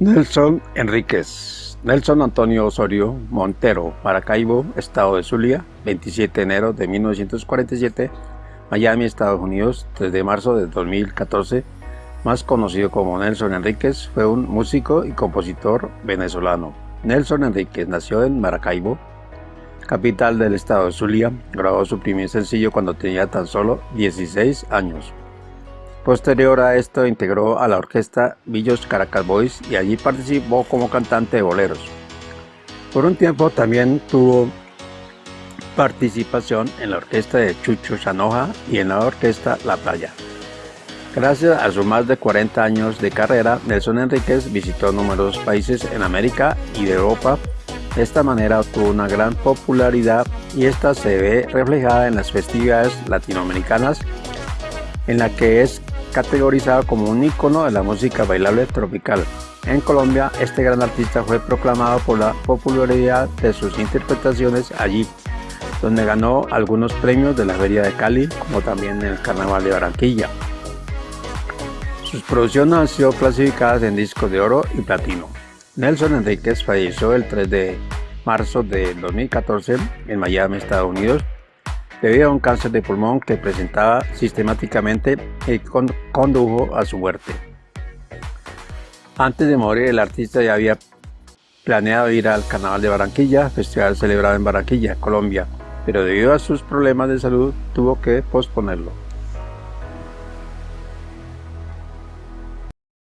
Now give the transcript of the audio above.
Nelson Enríquez, Nelson Antonio Osorio Montero, Maracaibo, Estado de Zulia, 27 de enero de 1947, Miami, Estados Unidos, 3 de marzo de 2014, más conocido como Nelson Enríquez, fue un músico y compositor venezolano. Nelson Enríquez nació en Maracaibo, capital del estado de Zulia, grabó su primer sencillo cuando tenía tan solo 16 años. Posterior a esto integró a la orquesta Villos Caracas Boys y allí participó como cantante de boleros. Por un tiempo también tuvo participación en la orquesta de Chucho Chanoja y en la orquesta La Playa. Gracias a sus más de 40 años de carrera, Nelson Enríquez visitó numerosos países en América y de Europa. De esta manera obtuvo una gran popularidad y esta se ve reflejada en las festividades latinoamericanas en la que es categorizado como un ícono de la música bailable tropical. En Colombia, este gran artista fue proclamado por la popularidad de sus interpretaciones allí, donde ganó algunos premios de la Feria de Cali, como también en el Carnaval de Barranquilla. Sus producciones han sido clasificadas en discos de oro y platino. Nelson Enríquez falleció el 3 de marzo de 2014 en Miami, Estados Unidos, debido a un cáncer de pulmón que presentaba sistemáticamente y condujo a su muerte. Antes de morir, el artista ya había planeado ir al Carnaval de Barranquilla, festival celebrado en Barranquilla, Colombia, pero debido a sus problemas de salud tuvo que posponerlo.